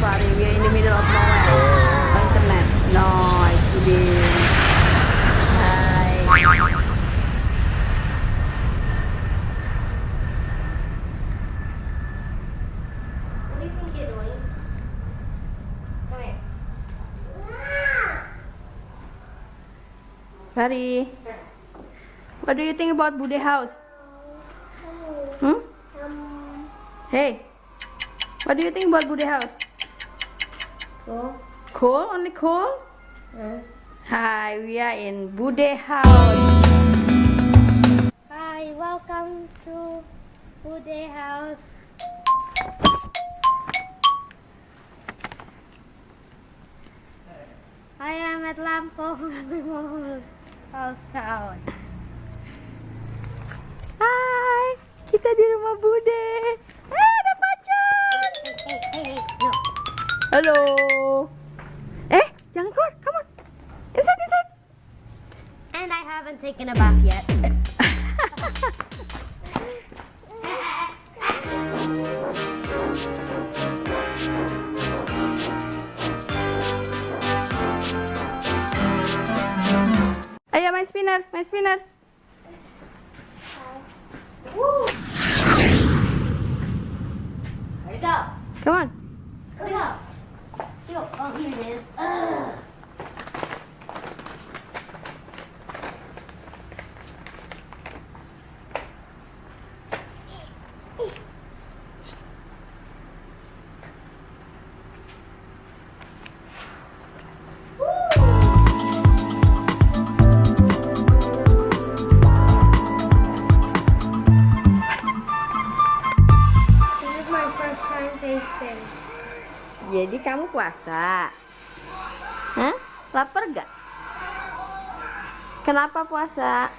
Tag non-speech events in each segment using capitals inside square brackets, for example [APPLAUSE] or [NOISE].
that, Fari. We are in the middle of nowhere. No internet. No, I'm kidding. Hi. What do you think you're doing? Come here. Fari, what do you think about Bude House? Hmm? Hey, what do you think about Bude House? Cool? Only cool? Uh. Hi, we are in Bude House. Hi, welcome to Bude House. I am at Lampong [LAUGHS] Memorial House Town. Hai, kita di rumah Bude. Eh, ada pacar. Hey, hey, hey, hey, no. Halo. Eh, jangan keluar. Come on. Inside, inside. And I haven't taken a bath yet. Ayo main spinner, main spinner. Woo! Jadi kamu puasa? Hah? Lapar gak? Kenapa puasa?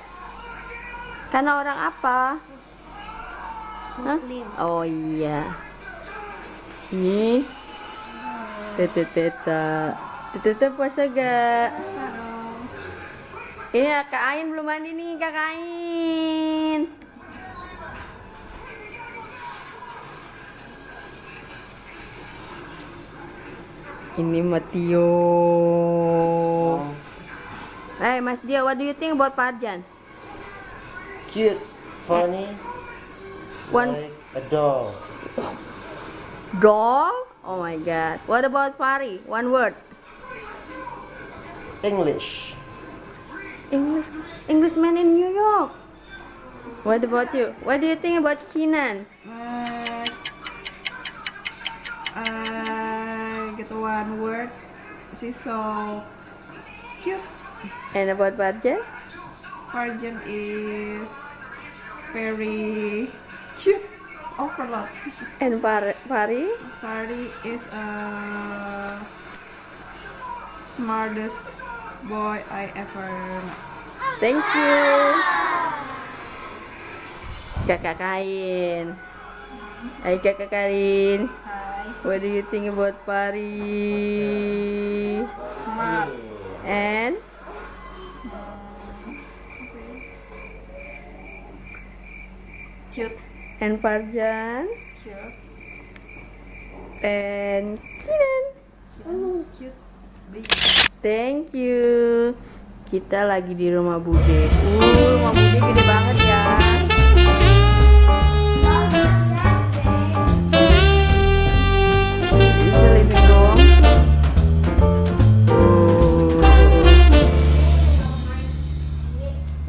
Karena orang apa? Hah? Muslim. Oh iya. Ini Tete teta. Tete puasa gak? Ini Kak Ain belum mandi nih, Kak Ain. Ini Matio. Hey, Mas Dia, what do you think about Parjan? Cute, funny, One like a doll. doll? Oh my god. What about Pari? One word. English. English Englishman in New York. What about you? What do you think about Kinan? Uh, I get one word. She's so cute. And about Parjan? Virgin is very cute. Overload. And Par Pari? Fari is a smartest boy I ever met. Thank you. Kakak Kain. Hai Kakak Karin. What do you think about Pari? Smart. And Cute. and Parjan Cute. and Kinan. Cute. Big. Thank you. Kita lagi di rumah Bude. Uh, rumah Bude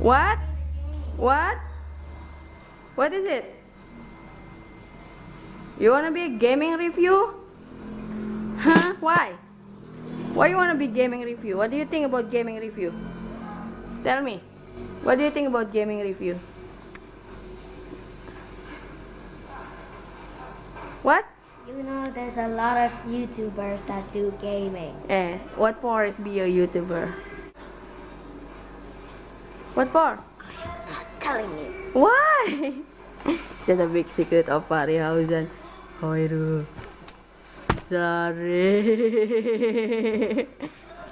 What? What? What is it? You wanna be a gaming review? Huh? Why? Why you wanna be gaming review? What do you think about gaming review? Tell me. What do you think about gaming review? What? You know, there's a lot of YouTubers that do gaming. Eh, what for is be a YouTuber? What for? Not telling you. Why? [LAUGHS] It's a big secret of Parihausen. Hoiru. Sorry.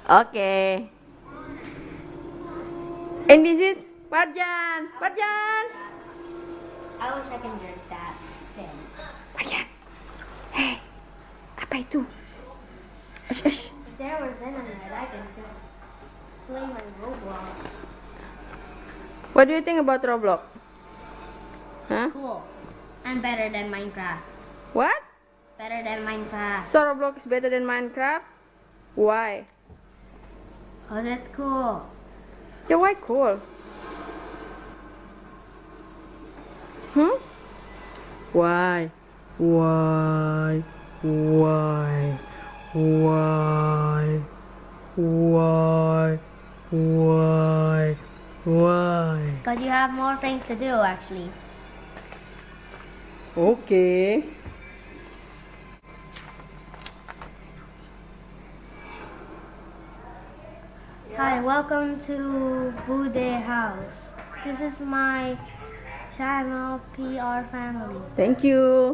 okay. And this is Parjan. Parjan. I wish I can drink that thing. Parjan. Hey, apa itu? Ash. If there was internet, I can just play my Roblox. What do you think about Roblox? Huh? Cool. And better than Minecraft. What? Better than Minecraft. So Roblox is better than Minecraft? Why? Oh, that's cool. Yeah, why cool? Hmm? Why? Why? Why? Why? Why? Why? Why? Because you have more things to do, actually. Okay. Hi, welcome to Bude House. This is my channel, PR Family. Thank you.